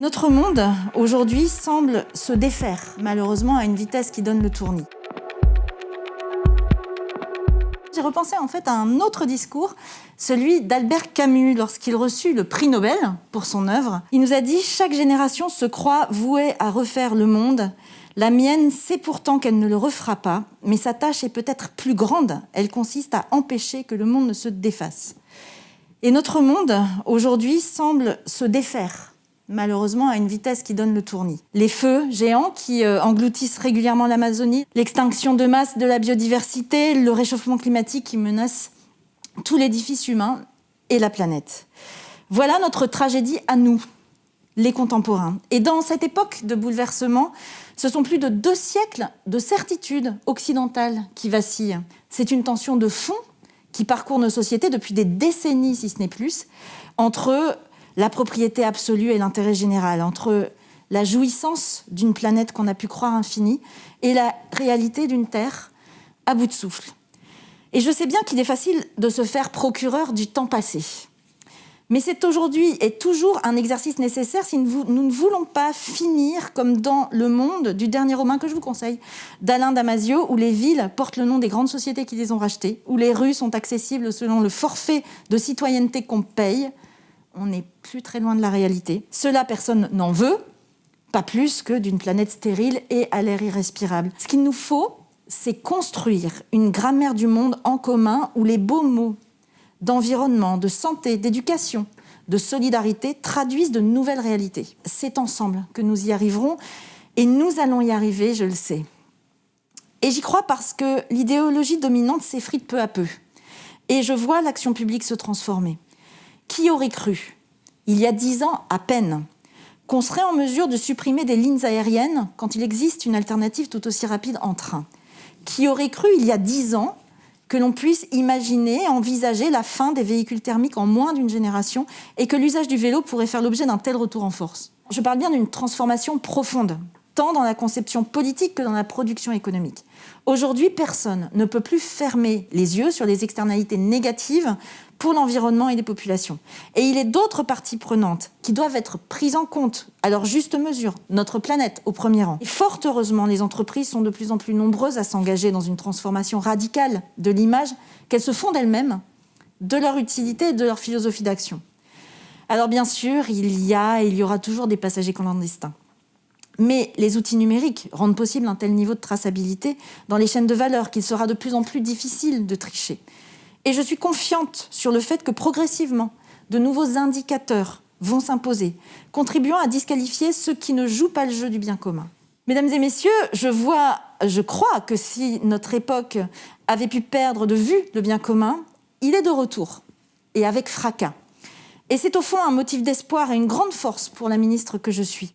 Notre monde, aujourd'hui, semble se défaire, malheureusement à une vitesse qui donne le tournis. J'ai repensé en fait à un autre discours, celui d'Albert Camus, lorsqu'il reçut le prix Nobel pour son œuvre. Il nous a dit « Chaque génération se croit vouée à refaire le monde. La mienne sait pourtant qu'elle ne le refera pas, mais sa tâche est peut-être plus grande. Elle consiste à empêcher que le monde ne se défasse. » Et notre monde, aujourd'hui, semble se défaire malheureusement à une vitesse qui donne le tournis. Les feux géants qui euh, engloutissent régulièrement l'Amazonie, l'extinction de masse de la biodiversité, le réchauffement climatique qui menace tout l'édifice humain et la planète. Voilà notre tragédie à nous, les contemporains. Et dans cette époque de bouleversement, ce sont plus de deux siècles de certitudes occidentales qui vacillent. C'est une tension de fond qui parcourt nos sociétés depuis des décennies, si ce n'est plus, entre la propriété absolue et l'intérêt général, entre la jouissance d'une planète qu'on a pu croire infinie et la réalité d'une Terre à bout de souffle. Et je sais bien qu'il est facile de se faire procureur du temps passé. Mais c'est aujourd'hui et toujours un exercice nécessaire si nous ne voulons pas finir comme dans Le Monde du dernier roman que je vous conseille, d'Alain Damasio, où les villes portent le nom des grandes sociétés qui les ont rachetées, où les rues sont accessibles selon le forfait de citoyenneté qu'on paye, on n'est plus très loin de la réalité. Cela, personne n'en veut, pas plus que d'une planète stérile et à l'air irrespirable. Ce qu'il nous faut, c'est construire une grammaire du monde en commun où les beaux mots d'environnement, de santé, d'éducation, de solidarité traduisent de nouvelles réalités. C'est ensemble que nous y arriverons et nous allons y arriver, je le sais. Et j'y crois parce que l'idéologie dominante s'effrite peu à peu. Et je vois l'action publique se transformer. Qui aurait cru, il y a dix ans à peine, qu'on serait en mesure de supprimer des lignes aériennes quand il existe une alternative tout aussi rapide en train? Qui aurait cru, il y a dix ans, que l'on puisse imaginer, envisager la fin des véhicules thermiques en moins d'une génération et que l'usage du vélo pourrait faire l'objet d'un tel retour en force? Je parle bien d'une transformation profonde tant dans la conception politique que dans la production économique. Aujourd'hui, personne ne peut plus fermer les yeux sur les externalités négatives pour l'environnement et les populations. Et il est d'autres parties prenantes qui doivent être prises en compte à leur juste mesure, notre planète au premier rang. Et fort heureusement, les entreprises sont de plus en plus nombreuses à s'engager dans une transformation radicale de l'image qu'elles se font d'elles-mêmes, de leur utilité et de leur philosophie d'action. Alors bien sûr, il y a et il y aura toujours des passagers clandestins. Mais les outils numériques rendent possible un tel niveau de traçabilité dans les chaînes de valeur qu'il sera de plus en plus difficile de tricher. Et je suis confiante sur le fait que progressivement, de nouveaux indicateurs vont s'imposer, contribuant à disqualifier ceux qui ne jouent pas le jeu du bien commun. Mesdames et messieurs, je vois, je crois que si notre époque avait pu perdre de vue le bien commun, il est de retour, et avec fracas. Et c'est au fond un motif d'espoir et une grande force pour la ministre que je suis.